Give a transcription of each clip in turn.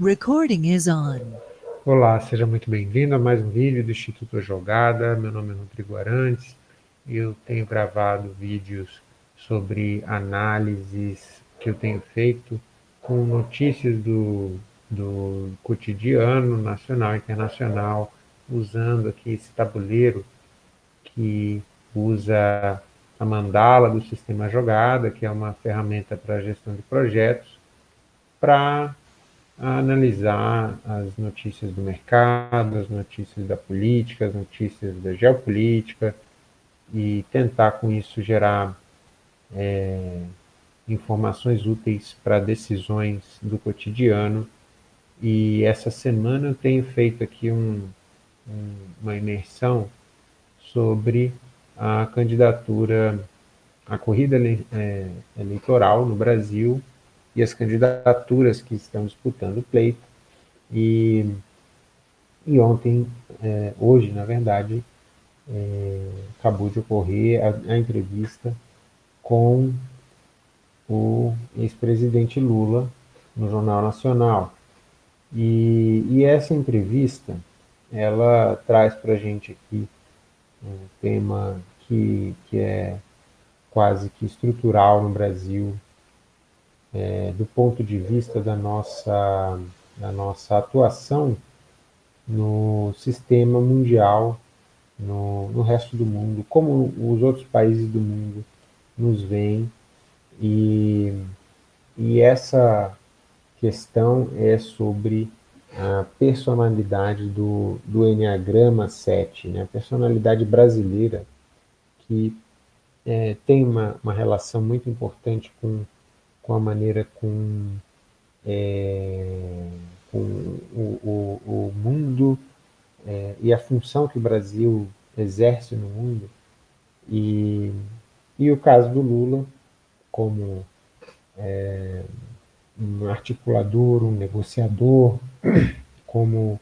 Recording is on. Olá, seja muito bem-vindo a mais um vídeo do Instituto Jogada. Meu nome é Rodrigo Arantes eu tenho gravado vídeos sobre análises que eu tenho feito com notícias do, do cotidiano nacional e internacional, usando aqui esse tabuleiro que usa a mandala do sistema jogada, que é uma ferramenta para gestão de projetos, para analisar as notícias do mercado, as notícias da política, as notícias da geopolítica, e tentar com isso gerar é, informações úteis para decisões do cotidiano. E essa semana eu tenho feito aqui um, um, uma imersão sobre a candidatura, a corrida é, eleitoral no Brasil e as candidaturas que estão disputando o pleito. E, e ontem, é, hoje, na verdade, é, acabou de ocorrer a, a entrevista com o ex-presidente Lula no Jornal Nacional. E, e, essa entrevista, ela traz para a gente aqui um tema que, que é quase que estrutural no Brasil, é, do ponto de vista da nossa, da nossa atuação no sistema mundial, no, no resto do mundo, como os outros países do mundo nos veem, e, e essa questão é sobre a personalidade do, do Enneagrama 7, né? a personalidade brasileira, que é, tem uma, uma relação muito importante com com a maneira com, é, com o, o, o, mundo é, e a função que o Brasil exerce no mundo. E, e o caso do Lula, como é, um articulador, um negociador, como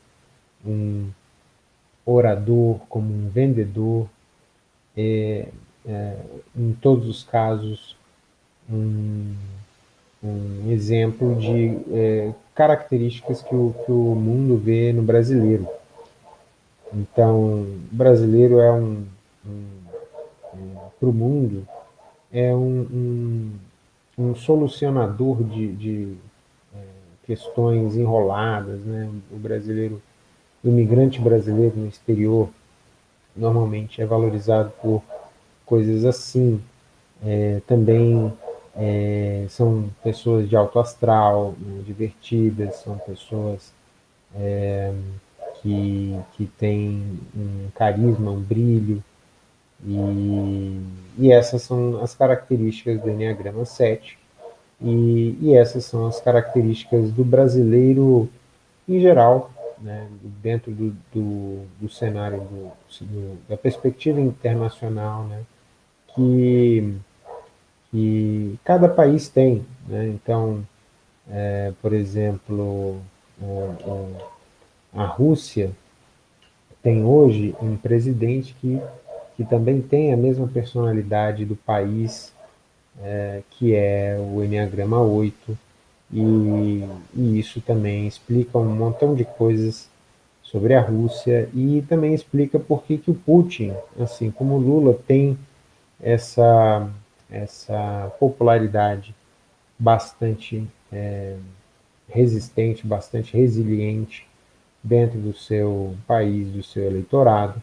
um orador, como um vendedor, é, é, em todos os casos, um um exemplo de é, características que o, que o mundo vê no brasileiro. Então, brasileiro é um, um, um para o mundo, é um, um, solucionador de, de é, questões enroladas, né? O brasileiro, o imigrante brasileiro no exterior, normalmente é valorizado por coisas assim. É, também é, são pessoas de alto astral, né, divertidas, são pessoas é, que, que têm um carisma, um brilho, e, e essas são as características do Enneagrama 7, e, e essas são as características do brasileiro em geral, né, dentro do, do, do cenário do, do, da perspectiva internacional, né, que que cada país tem. Né? Então, é, por exemplo, a Rússia tem hoje um presidente que, que também tem a mesma personalidade do país, é, que é o Enneagrama 8, e, e, isso também explica um montão de coisas sobre a Rússia e também explica por que, que o Putin, assim como o Lula, tem essa essa popularidade bastante é, resistente, bastante resiliente dentro do seu país, do seu eleitorado.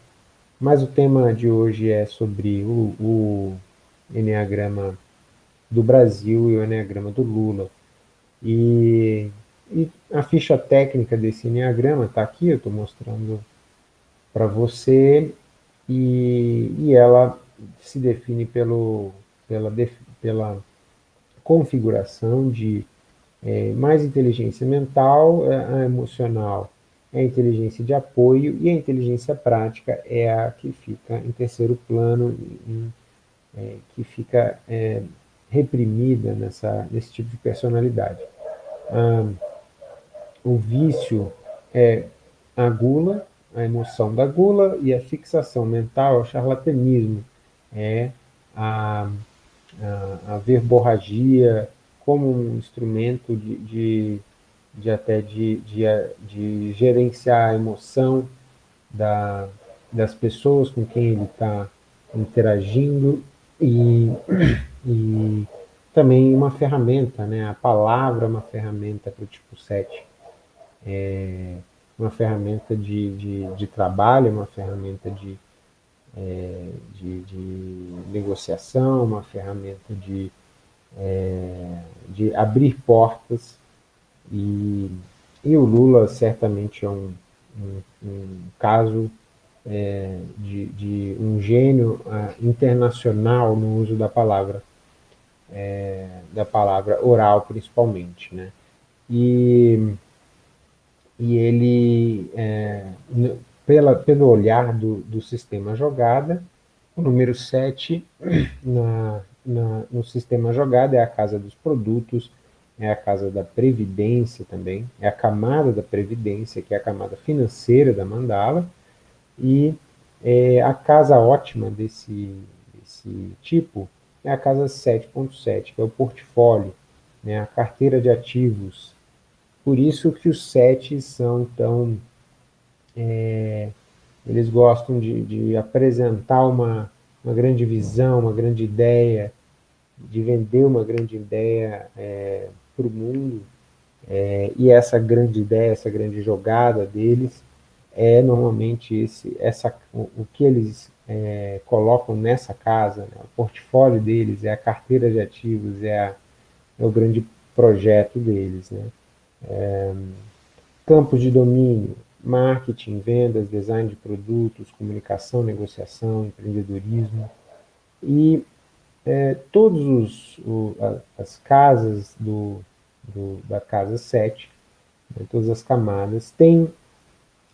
Mas o tema de hoje é sobre o, o Enneagrama do Brasil e o Enneagrama do Lula. E, e a ficha técnica desse Enneagrama está aqui, eu estou mostrando para você, e, e ela se define pelo pela, pela configuração de é, mais inteligência mental, é, a emocional é a inteligência de apoio e a inteligência prática é a que fica em terceiro plano, em, é, que fica é, reprimida nessa, nesse tipo de personalidade. Ah, o vício é a gula, a emoção da gula, e a fixação mental, o charlatanismo, é a a, a verborragia como um instrumento de, de de até de, de, de gerenciar a emoção da, das pessoas com quem ele está interagindo e, e também uma ferramenta, né? A palavra é uma ferramenta para o tipo 7. É uma ferramenta de, de, de trabalho, uma ferramenta de, é, de, de, negociação, uma ferramenta de, é, de abrir portas. E, e o Lula certamente é um, um, um caso é, de, de, um gênio uh, internacional no uso da palavra, é, da palavra oral principalmente, né? E, e ele, é, pela, pelo olhar do, do sistema jogada, o número 7 na, na, no sistema jogada é a casa dos produtos, é a casa da previdência também, é a camada da previdência, que é a camada financeira da mandala, e é, a casa ótima desse, desse tipo é a casa 7.7, que é o portfólio, né, a carteira de ativos. Por isso que os sete são tão... É, eles gostam de, de apresentar uma, uma grande visão, uma grande ideia, de vender uma grande ideia é, para o mundo, é, e essa grande ideia, essa grande jogada deles é normalmente esse, essa, o, o que eles é, colocam nessa casa, né? o portfólio deles, é a carteira de ativos, é, a, é o grande projeto deles. Né? É, campos de domínio, marketing, vendas, design de produtos, comunicação, negociação, empreendedorismo. E é, a, as casas do, do, da casa 7, né, todas as camadas, têm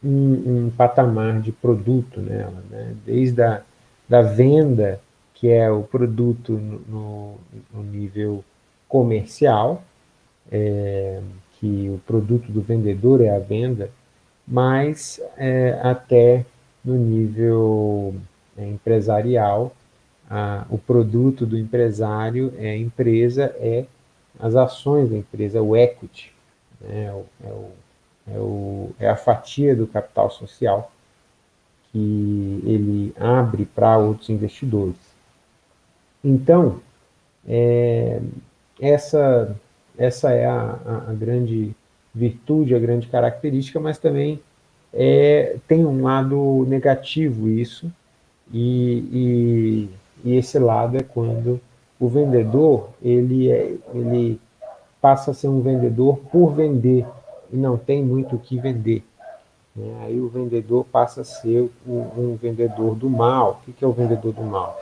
um, um, patamar de produto nela, né? desde a da venda, que é o produto no, no nível comercial, é, que o produto do vendedor é a venda, mas é, até no nível é, empresarial, a, o produto do empresário, é a empresa, é as ações da empresa, o equity, né? é, o, é o é, o, é a fatia do capital social que ele abre para outros investidores. Então, é, essa, essa é a, a, a, grande virtude, a grande característica, mas também é, tem um lado negativo isso, e, e, e, esse lado é quando o vendedor ele, é, ele passa a ser um vendedor por vender, e não tem muito o que vender. Né? Aí o vendedor passa a ser um, um vendedor do mal. O que é o vendedor do mal?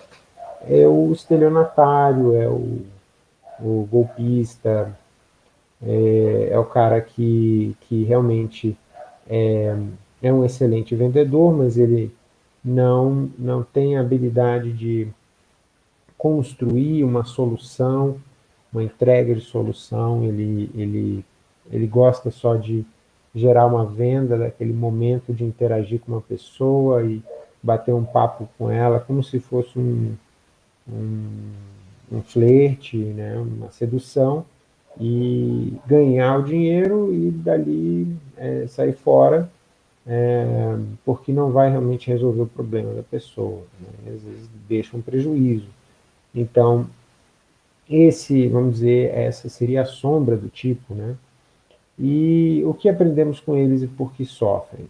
É o estelionatário, é o, o golpista, é, é, o cara que, que realmente é, é um excelente vendedor, mas ele não, não tem habilidade de construir uma solução, uma entrega de solução, ele, ele ele gosta só de gerar uma venda, daquele momento de interagir com uma pessoa e bater um papo com ela, como se fosse um, um, um flerte, né, uma sedução, e ganhar o dinheiro e dali é, sair fora, é, porque não vai realmente resolver o problema da pessoa, né, às vezes deixa um prejuízo. Então, esse, vamos dizer, essa seria a sombra do tipo, né, e o que aprendemos com eles e por que sofrem?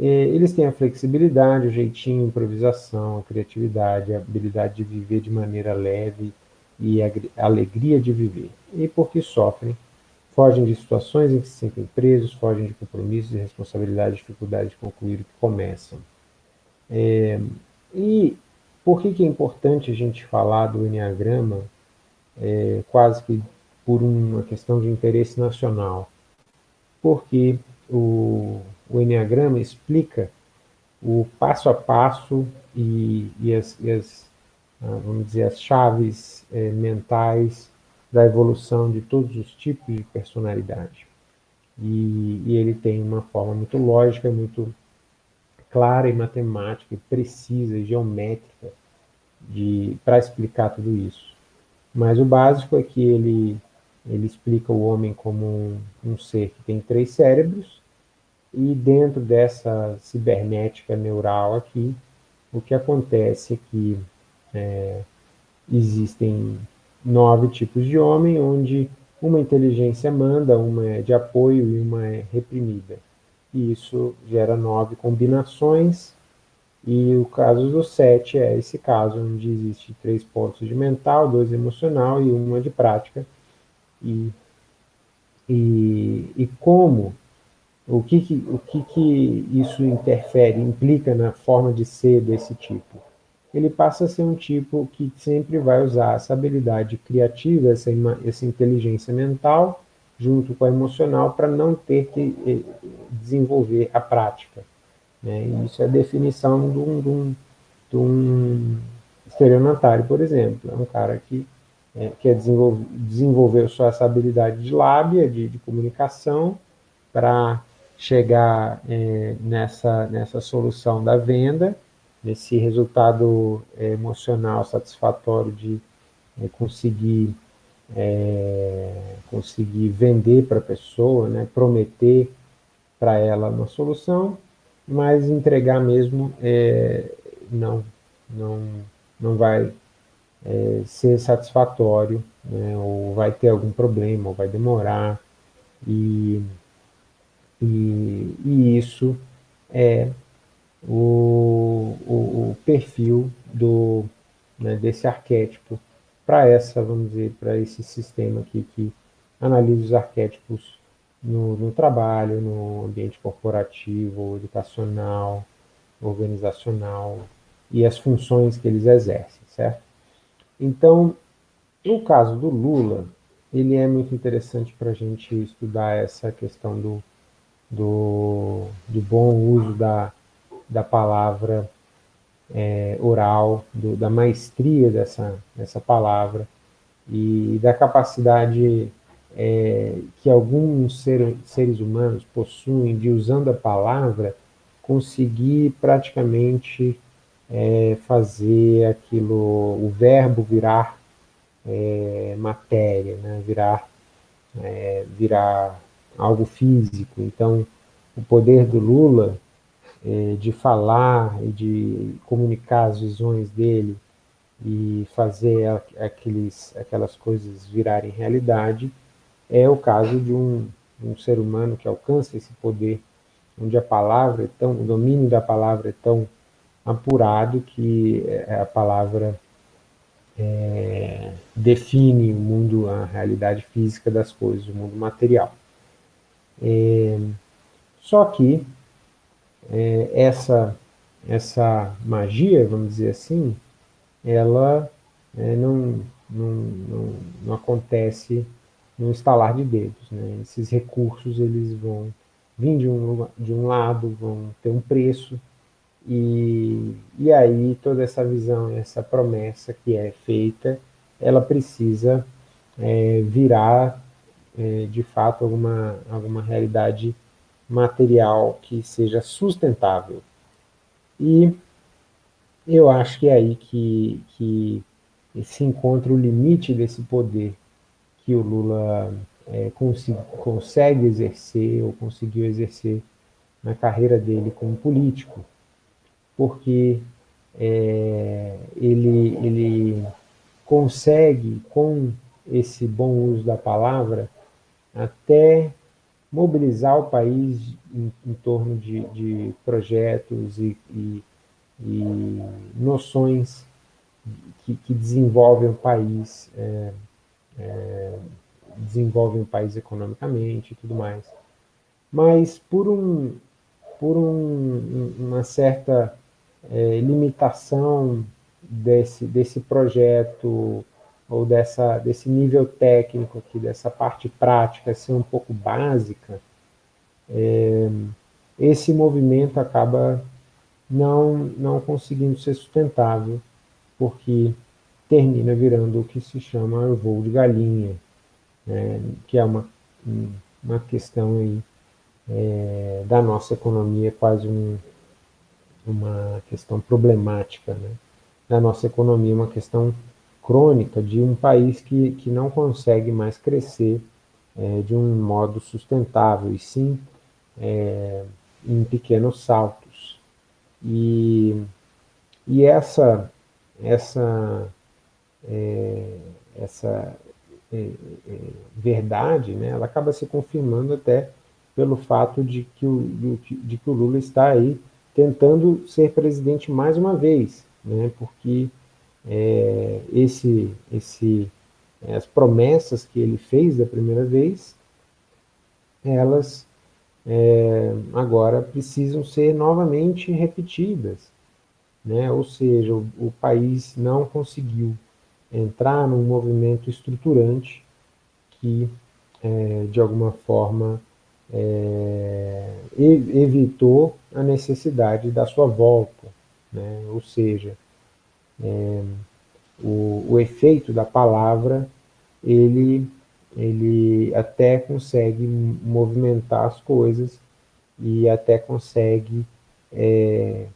É, eles têm a flexibilidade, o jeitinho, a improvisação, a criatividade, a habilidade de viver de maneira leve e a alegria de viver. E por que sofrem? Fogem de situações em que se sentem presos, fogem de compromissos e responsabilidades, dificuldade de concluir o que começam. É, e por que, que é importante a gente falar do Enneagrama é, quase que por uma questão de interesse nacional, porque o, o Enneagrama explica o passo a passo e, e, as, e as, vamos dizer, as chaves é, mentais da evolução de todos os tipos de personalidade. E, e, ele tem uma forma muito lógica, muito clara e matemática, e precisa e geométrica para explicar tudo isso. Mas o básico é que ele ele explica o homem como um, um ser que tem três cérebros, e dentro dessa cibernética neural aqui, o que acontece é que é, existem nove tipos de homem, onde uma inteligência manda, uma é de apoio e uma é reprimida. E isso gera nove combinações, e o caso do sete é esse caso, onde existe três pontos de mental, dois emocional e uma de prática. E, e, e como, o, que, que, o que, que isso interfere, implica na forma de ser desse tipo? Ele passa a ser um tipo que sempre vai usar essa habilidade criativa, essa, essa inteligência mental, junto com a emocional, para não ter que eh, desenvolver a prática. Né? Isso é a definição de um, de um, de um por exemplo. É um cara que é, quer desenvolver, desenvolver só essa habilidade de lábia, de, de comunicação, para chegar é, nessa, nessa solução da venda, nesse resultado é, emocional satisfatório de é, conseguir, é, conseguir vender para a pessoa, né, prometer para ela uma solução, mas entregar mesmo é, não, não, não vai é, ser satisfatório, né, ou vai ter algum problema, ou vai demorar, e, e, e isso é o, o, o perfil do, né, desse arquétipo para essa, vamos dizer, para esse sistema aqui que analisa os arquétipos no, no trabalho, no ambiente corporativo, educacional, organizacional e as funções que eles exercem, certo? Então, no caso do Lula, ele é muito interessante para a gente estudar essa questão do, do, do bom uso da, da palavra é, oral, do, da maestria dessa, dessa palavra e da capacidade é, que alguns ser, seres humanos possuem de, usando a palavra, conseguir praticamente é, fazer aquilo, o verbo virar é, matéria, né? virar, é, virar algo físico. Então, o poder do Lula é, de falar e de comunicar as visões dele e fazer aqueles, aquelas coisas virarem realidade, é o caso de um, um ser humano que alcança esse poder, onde a palavra é tão, o domínio da palavra é tão apurado que é, a palavra é, define o mundo, a realidade física das coisas, o mundo material. É, só que é, essa, essa magia, vamos dizer assim, ela é, não, não, não, não acontece no estalar de dedos. Né? Esses recursos eles vão vir de um, de um lado, vão ter um preço, e, e aí toda essa visão, essa promessa que é feita, ela precisa é, virar é, de fato alguma, alguma realidade material que seja sustentável. E eu acho que é aí que, que se encontra o limite desse poder que o Lula é, consegue exercer ou conseguiu exercer na carreira dele como político, porque é, ele, ele consegue, com esse bom uso da palavra, até mobilizar o país em, em torno de, de projetos e, e, e, noções que, que desenvolvem o país é, é, desenvolvem o país economicamente e tudo mais. Mas por, um, por um, uma certa é, limitação desse, desse projeto ou dessa, desse nível técnico aqui, dessa parte prática ser um pouco básica, é, esse movimento acaba não, não conseguindo ser sustentável, porque termina virando o que se chama o voo de galinha, né, que é uma, uma questão aí, é, da nossa economia, quase um, uma questão problemática né, da nossa economia, uma questão crônica de um país que, que não consegue mais crescer é, de um modo sustentável, e sim é, em pequenos saltos. E, e essa, essa, é, essa é, é, verdade, né, ela acaba se confirmando até pelo fato de que, o, de que o Lula está aí tentando ser presidente mais uma vez, né, porque é, esse, esse, as promessas que ele fez da primeira vez, elas é, agora precisam ser novamente repetidas. Né? Ou seja, o, o país não conseguiu entrar num movimento estruturante que, é, de alguma forma, é, evitou a necessidade da sua volta. Né? Ou seja, é, o, o efeito da palavra, ele, ele até consegue movimentar as coisas e até consegue é,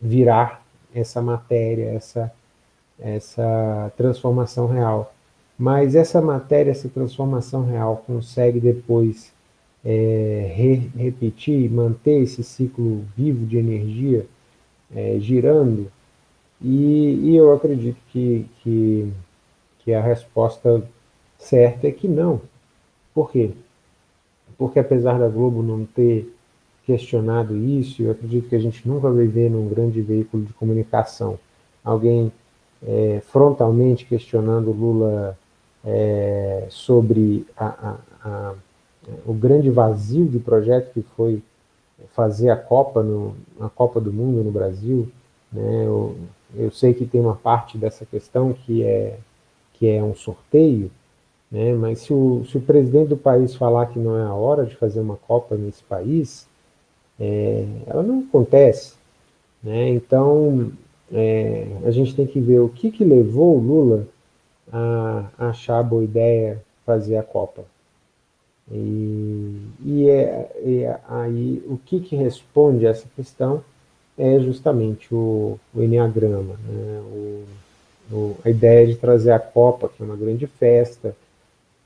virar essa matéria, essa, essa transformação real. Mas essa matéria, essa transformação real, consegue depois é, re repetir, manter esse ciclo vivo de energia é, girando, e, e, eu acredito que, que, que a resposta certa é que não. Por quê? Porque apesar da Globo não ter questionado isso, eu acredito que a gente nunca vai ver num grande veículo de comunicação alguém é, frontalmente questionando Lula é, sobre a, a, a, o grande vazio de projeto que foi fazer a Copa, no, a Copa do Mundo no Brasil. Né? Eu, eu sei que tem uma parte dessa questão que é, que é um sorteio, né? mas se o, se o presidente do país falar que não é a hora de fazer uma Copa nesse país, é, ela não acontece. Né? Então, é, a gente tem que ver o que, que levou o Lula a, a achar boa ideia fazer a Copa. E, e, é, é, aí o que, que responde a essa questão é justamente o, o Enneagrama, né? o, o, a ideia de trazer a Copa, que é uma grande festa,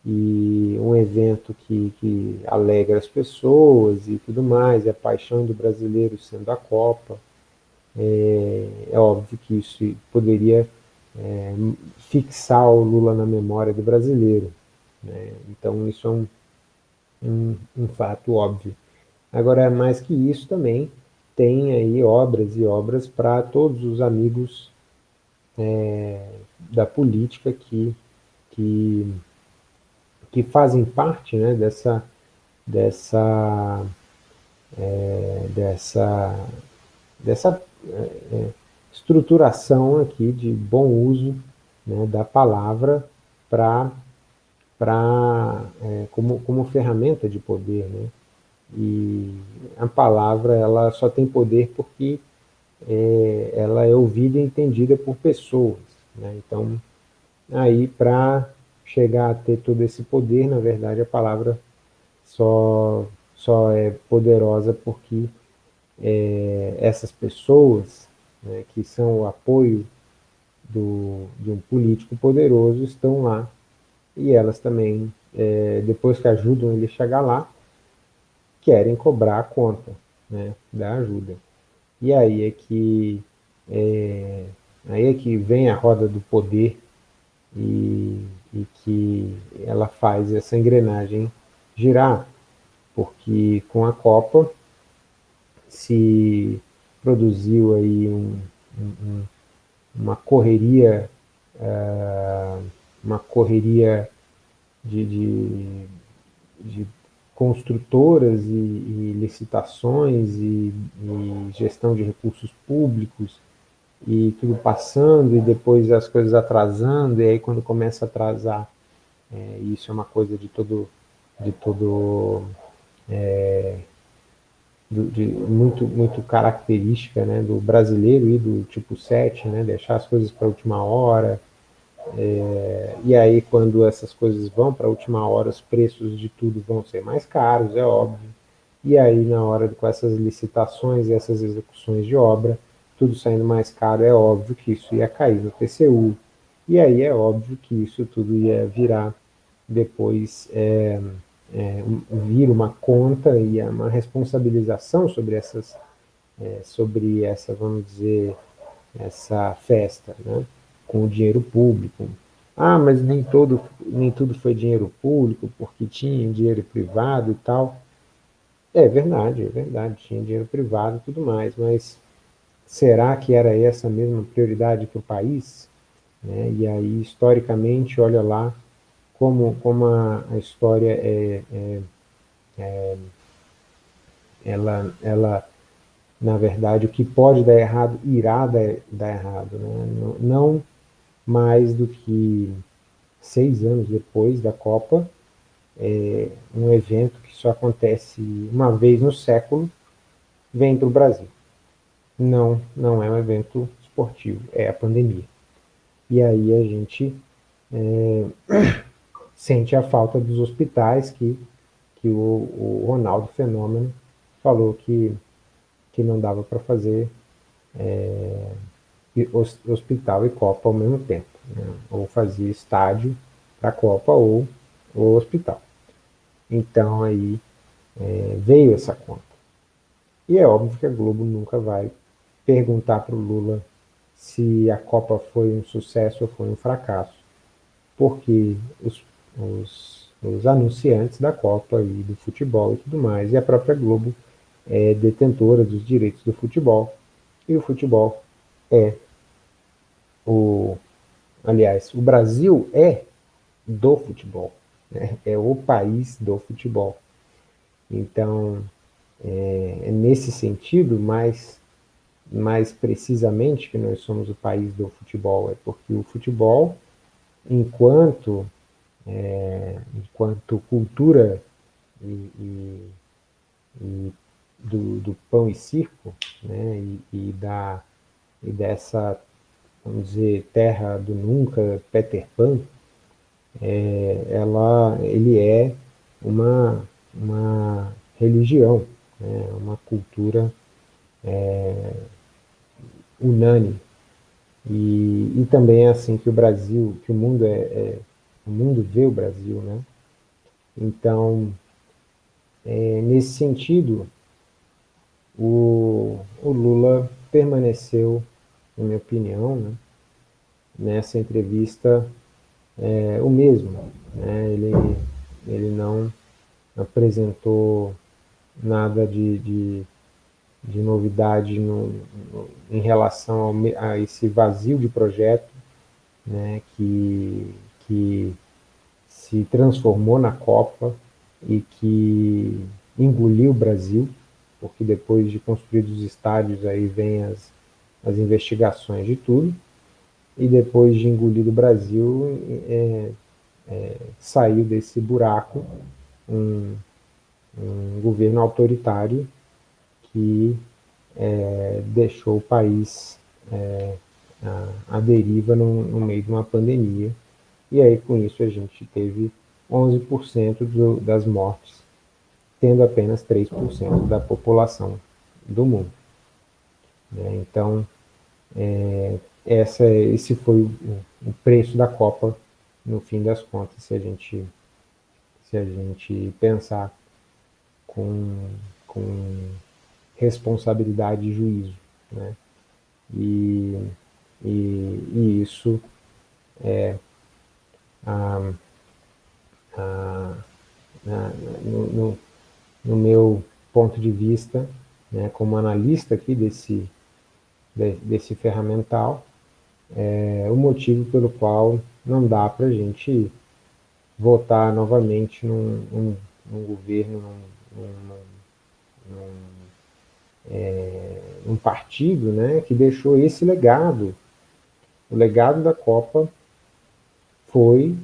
e um evento que, que alegra as pessoas e tudo mais, e a paixão do brasileiro sendo a Copa. É, é óbvio que isso poderia é, fixar o Lula na memória do brasileiro. Né? Então isso é um, um, um fato óbvio. Agora, mais que isso também, tem aí obras e obras para todos os amigos é, da política que, que que fazem parte né, dessa, dessa, é, dessa, dessa é, é, estruturação aqui de bom uso né, da palavra para para é, como, como ferramenta de poder, né? E a palavra ela só tem poder porque é, ela é ouvida e entendida por pessoas, né? Então, aí para chegar a ter todo esse poder, na verdade a palavra só, só é poderosa porque é, essas pessoas, né, que são o apoio do, de um político poderoso, estão lá e elas também, é, depois que ajudam ele a chegar lá, querem cobrar a conta né, da ajuda. E aí é que é, aí é que vem a roda do poder e e que ela faz essa engrenagem girar, porque com a Copa se produziu aí um, um, uma correria, uh, uma correria de, de, de construtoras e, e licitações e, e, gestão de recursos públicos e tudo passando e depois as coisas atrasando, e aí quando começa a atrasar, é, isso é uma coisa de todo, de todo é, de, muito, muito característica né, do brasileiro e do tipo 7, né, deixar as coisas para a última hora, é, e aí quando essas coisas vão para a última hora, os preços de tudo vão ser mais caros, é óbvio, e aí na hora com essas licitações e essas execuções de obra, tudo saindo mais caro, é óbvio que isso ia cair no TCU, E aí é óbvio que isso tudo ia virar depois, é, é, vir uma conta e uma responsabilização sobre essas, é, sobre essa, vamos dizer, essa festa, né? Com o dinheiro público. Ah, mas nem, todo, nem tudo foi dinheiro público, porque tinha dinheiro privado e tal. É verdade, é verdade, tinha dinheiro privado e tudo mais, mas será que era essa a mesma prioridade para o país? Né? E aí, historicamente, olha lá como, como a, a história é, é, é, ela, ela, na verdade, o que pode dar errado, irá dar, dar errado. Né? Não, não mais do que seis anos depois da Copa, é, um evento que só acontece uma vez no século, vem para o Brasil. Não, não é um evento esportivo, é a pandemia. E aí a gente é, sente a falta dos hospitais que, que o, o Ronaldo Fenômeno falou que, que não dava para fazer é, hospital e Copa ao mesmo tempo. Né? Ou fazia estádio para a Copa ou o hospital. Então aí é, veio essa conta. E é óbvio que a Globo nunca vai perguntar para o Lula se a Copa foi um sucesso ou foi um fracasso, porque os, os, os anunciantes da Copa e do futebol e tudo mais, e a própria Globo é detentora dos direitos do futebol, e o futebol é o... Aliás, o Brasil é do futebol, né? é o país do futebol. Então, é, é nesse sentido, mais, mais precisamente, que nós somos o país do futebol, é porque o futebol, enquanto, é, enquanto cultura e, e, e do, do, pão e circo, né, e, e, da, e dessa vamos dizer, Terra do Nunca, Peter Pan, é, ela, ele é uma, uma religião, né, uma cultura é, unânime. E, e também é assim que o Brasil, que o mundo é, é o mundo vê o Brasil, né? Então, é, nesse sentido, o, o Lula permaneceu na minha opinião, né, nessa entrevista é, o mesmo. Né, ele, ele não apresentou nada de, de, de novidade no, no, em relação ao, a esse vazio de projeto né, que, que se transformou na Copa e que engoliu o Brasil, porque depois de construídos os estádios aí vem as, as investigações de tudo, e depois de engolido o Brasil, é, é, saiu desse buraco um, um governo autoritário que é, deixou o país é, a, deriva no, no, meio de uma pandemia, e aí com isso a gente teve 11% do, das mortes, tendo apenas 3% da população do mundo. Né? Então, é, essa, esse foi o, o, preço da Copa, no fim das contas, se a gente, se a gente pensar com, com responsabilidade e juízo. Né? E, e, e isso é a, a, no, no, no meu ponto de vista, né, como analista aqui desse, desse ferramental, é, o motivo pelo qual não dá para a gente votar novamente num, num, num governo, num, num, é, partido né, que deixou esse legado. O legado da Copa foi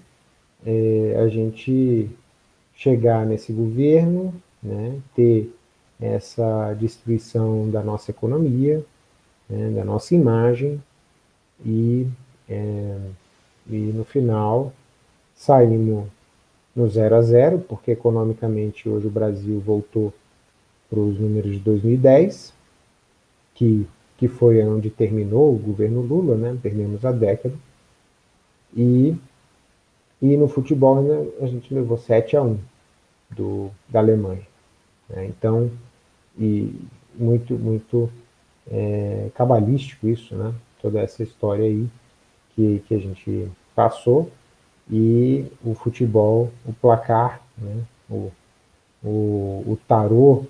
é, a gente chegar nesse governo, né, ter essa destruição da nossa economia, né, da nossa imagem, e, é, e no final saímos no zero a zero, porque economicamente hoje o Brasil voltou para os números de 2010, que, que foi onde terminou o governo Lula, né? perdemos a década, E, e no futebol a gente levou 7 a 1 do, da Alemanha. Né? Então, e muito, muito é, cabalístico isso, né? Toda essa história aí que, que a gente passou e o futebol, o placar, né? o, o, o tarô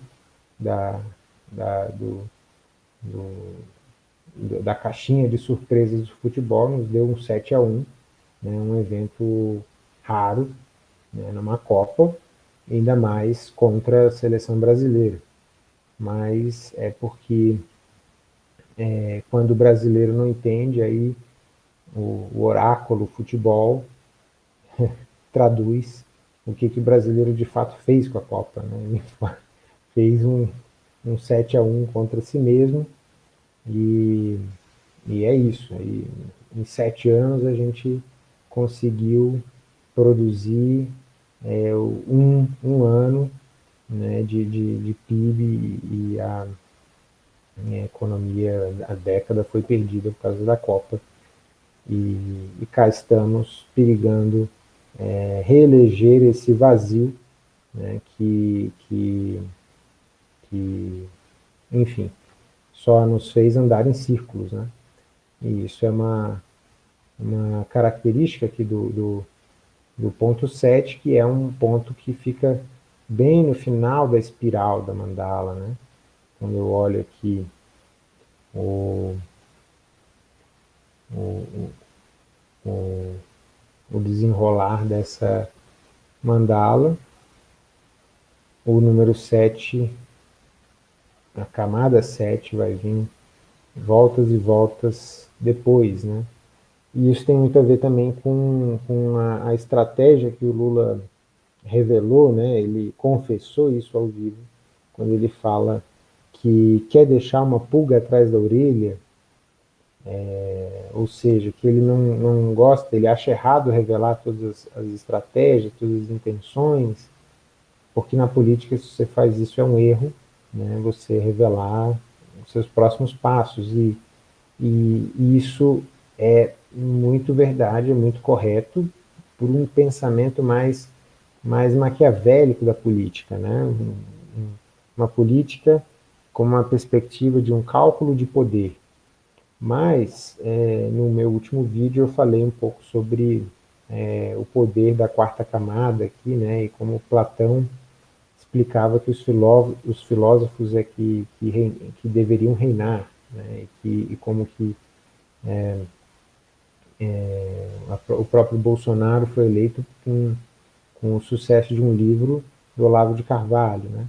da, da, do, do, da caixinha de surpresas do futebol nos deu um 7 a 1 né? um evento raro né? numa Copa, ainda mais contra a seleção brasileira. Mas é porque é, quando o brasileiro não entende, aí o, o oráculo futebol traduz o que, que o brasileiro de fato fez com a Copa. Né? Ele fez um, um 7 a 1 contra si mesmo e, e é isso. E, em sete anos a gente conseguiu produzir é, um, um ano né, de, de, de PIB e a, a economia, a década foi perdida por causa da Copa. E, e cá estamos perigando é, reeleger esse vazio né, que, que, que, enfim, só nos fez andar em círculos. Né? E isso é uma, uma característica aqui do, do, do ponto 7, que é um ponto que fica bem no final da espiral da mandala. Né? Quando eu olho aqui o o, o, o desenrolar dessa mandala. O número 7, a camada 7 vai vir voltas e voltas depois, né? E isso tem muito a ver também com, com a, a, estratégia que o Lula revelou, né? Ele confessou isso ao vivo, quando ele fala que quer deixar uma pulga atrás da orelha é, ou seja, que ele não, não gosta, ele acha errado revelar todas as, as, estratégias, todas as intenções, porque na política, se você faz isso, é um erro, né, você revelar os seus próximos passos, e, e, e isso é muito verdade, é muito correto, por um pensamento mais, mais maquiavélico da política, né, uma política com uma perspectiva de um cálculo de poder, mas, é, no meu último vídeo eu falei um pouco sobre é, o poder da quarta camada aqui, né, e como Platão explicava que os, filó os filósofos é que, que, rein que deveriam reinar, né, e, que, e como que é, é, a, o próprio Bolsonaro foi eleito com, com o sucesso de um livro do Olavo de Carvalho. Né?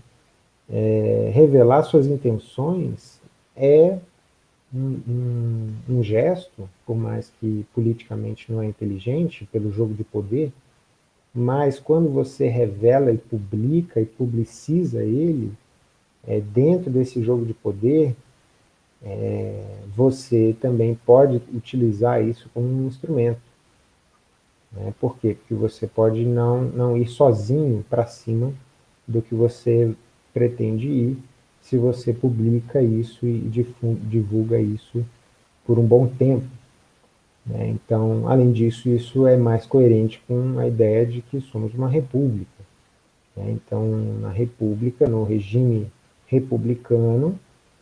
É, revelar suas intenções é um, um, um gesto, por mais que politicamente não é inteligente, pelo jogo de poder, mas quando você revela e publica e publiciza ele, é, dentro desse jogo de poder, é, você também pode utilizar isso como um instrumento. Né? Por quê? Porque você pode não, não ir sozinho para cima do que você pretende ir, se você publica isso e divulga isso por um bom tempo. Né? Então, além disso, isso é mais coerente com a ideia de que somos uma república. Né? Então, na república, no regime republicano,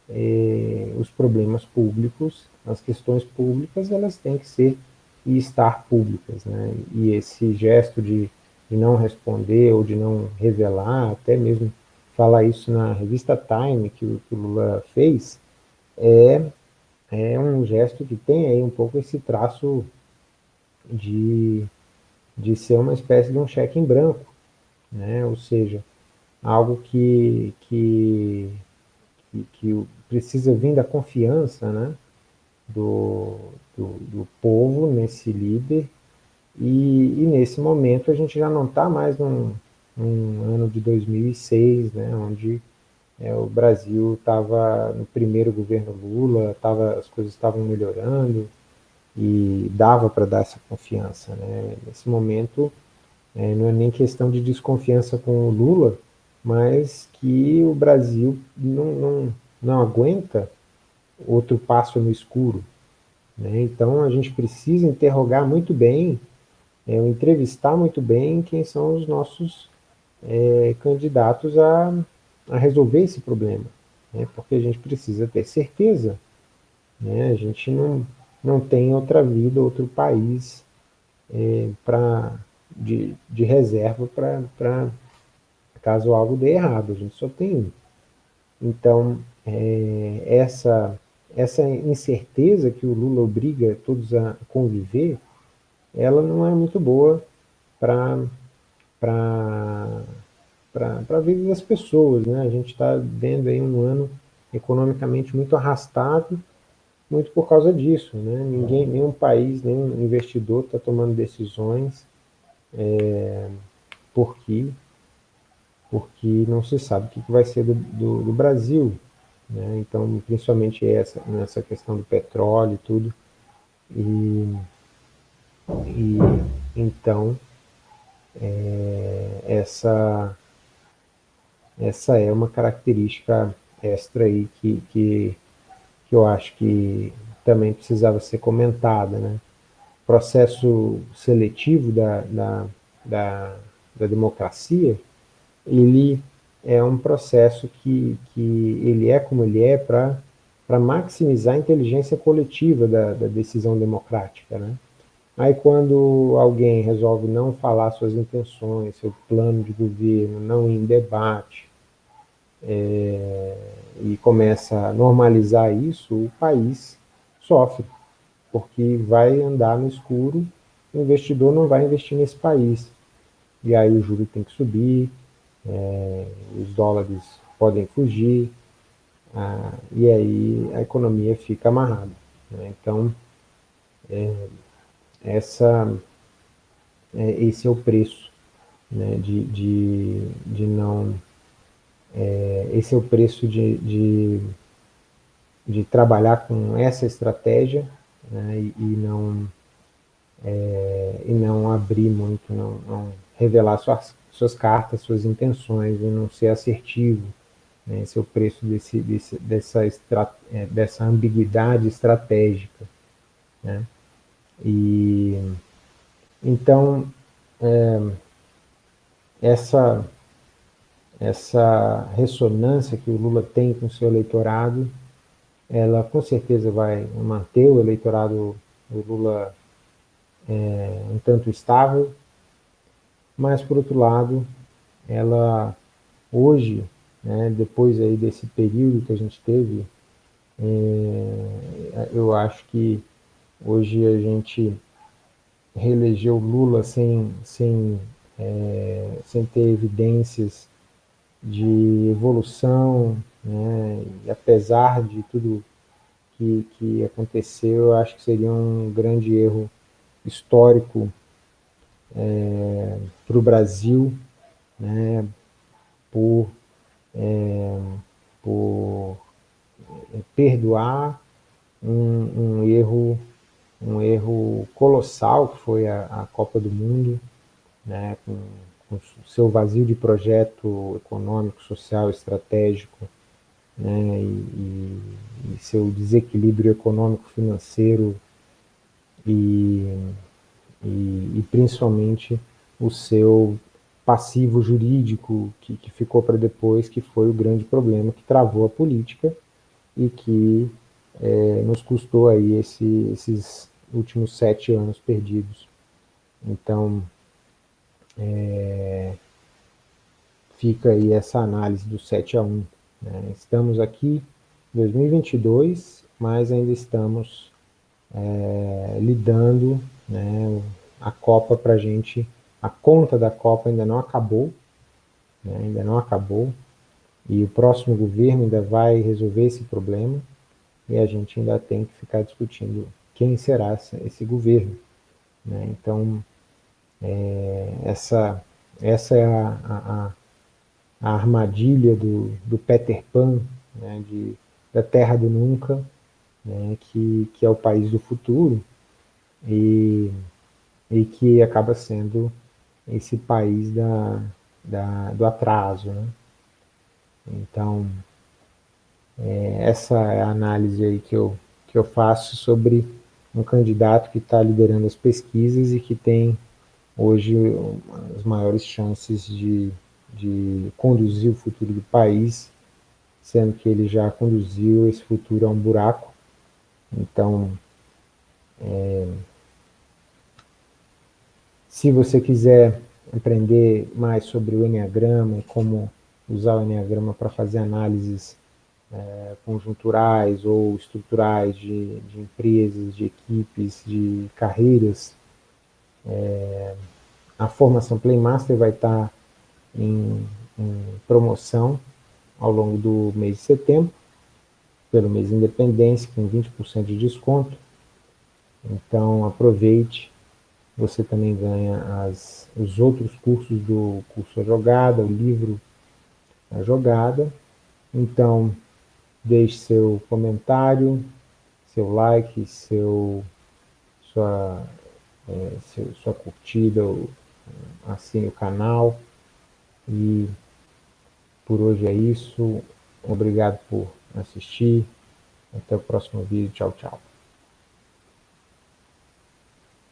eh, os problemas públicos, as questões públicas, elas têm que ser e estar públicas. Né? E esse gesto de, de não responder ou de não revelar, até mesmo falar isso na revista Time, que o, que o Lula fez, é, é um gesto que tem aí um pouco esse traço de, de ser uma espécie de um cheque em branco, né? ou seja, algo que, que, que, que precisa vir da confiança né? do, do, do povo nesse líder, e, e, nesse momento a gente já não está mais num, um ano de 2006, né, onde é, o Brasil estava no primeiro governo Lula, tava, as coisas estavam melhorando e dava para dar essa confiança. Né? Nesse momento, é, não é nem questão de desconfiança com o Lula, mas que o Brasil não, não, não aguenta outro passo no escuro. Né? Então, a gente precisa interrogar muito bem, é, entrevistar muito bem quem são os nossos é, candidatos a, a resolver esse problema, né? porque a gente precisa ter certeza. Né? A gente não, não tem outra vida, outro país é, pra, de, de reserva para caso algo dê errado, a gente só tem um. Então, é, essa, essa incerteza que o Lula obriga todos a conviver, ela não é muito boa para a vida das pessoas. Né? A gente está vendo aí um ano economicamente muito arrastado, muito por causa disso. Né? Ninguém, nenhum país, nenhum investidor está tomando decisões é, porque, porque não se sabe o que vai ser do, do, do Brasil. Né? Então, principalmente essa, nessa questão do petróleo e tudo. E, e então, é, essa, essa é uma característica extra aí que, que, que eu acho que também precisava ser comentada, né? O processo seletivo da, da, da, da democracia, ele é um processo que, que ele é como ele é para maximizar a inteligência coletiva da, da decisão democrática, né? Aí quando alguém resolve não falar suas intenções, seu plano de governo, não ir em debate, é, e começa a normalizar isso, o país sofre, porque vai andar no escuro, o investidor não vai investir nesse país. E aí o juro tem que subir, é, os dólares podem fugir, ah, e aí a economia fica amarrada. Né? Então, é, essa, é, esse é o preço né, de, de, de não... É, esse é o preço de, de, de, trabalhar com essa estratégia né, e, e, não, é, e não abrir muito, não, não revelar suas, suas cartas, suas intenções e não ser assertivo. Né, esse é o preço desse, desse, dessa, estra, é, dessa ambiguidade estratégica. Né? E, então, é, essa, essa ressonância que o Lula tem com o seu eleitorado, ela com certeza vai manter o eleitorado do Lula é, um tanto estável, mas por outro lado, ela hoje, né, depois aí desse período que a gente teve, é, eu acho que Hoje a gente reelegeu Lula sem, sem, é, sem ter evidências de evolução, né? e apesar de tudo que, que aconteceu, eu acho que seria um grande erro histórico é, para o Brasil, né? por, é, por perdoar um, um erro um erro colossal que foi a, a Copa do Mundo, né, com, com seu vazio de projeto econômico, social, estratégico, né, e, e, seu desequilíbrio econômico, financeiro e, e, e, principalmente o seu passivo jurídico que, que ficou para depois, que foi o grande problema que travou a política e que é, nos custou aí esse, esses últimos sete anos perdidos. Então, é, fica aí essa análise do 7 a 1. Né? Estamos aqui em 2022, mas ainda estamos é, lidando, né, a Copa para a gente, a conta da Copa ainda não acabou, né, ainda não acabou, e o próximo governo ainda vai resolver esse problema, e a gente ainda tem que ficar discutindo quem será esse governo. Né? Então, é, essa, essa é a, a, a armadilha do, do, Peter Pan, né? de, da Terra do Nunca, né? que, que é o país do futuro, e, e que acaba sendo esse país da, da, do atraso. Né? Então, é, essa é a análise aí que eu, que eu faço sobre um candidato que está liderando as pesquisas e que tem hoje as maiores chances de, de conduzir o futuro do país, sendo que ele já conduziu esse futuro a um buraco. Então, é, se você quiser aprender mais sobre o Enneagrama e como usar o Enneagrama para fazer análises é, conjunturais ou estruturais de, de, empresas, de equipes, de carreiras, é, a formação Playmaster vai estar em, em, promoção ao longo do mês de setembro, pelo mês de independência, com 20% de desconto. Então aproveite, você também ganha as, os outros cursos do curso A Jogada, o livro A Jogada. Então, deixe seu comentário, seu like, seu, sua, é, seu, sua curtida, assine o canal. E por hoje é isso. Obrigado por assistir. Até o próximo vídeo. Tchau, tchau.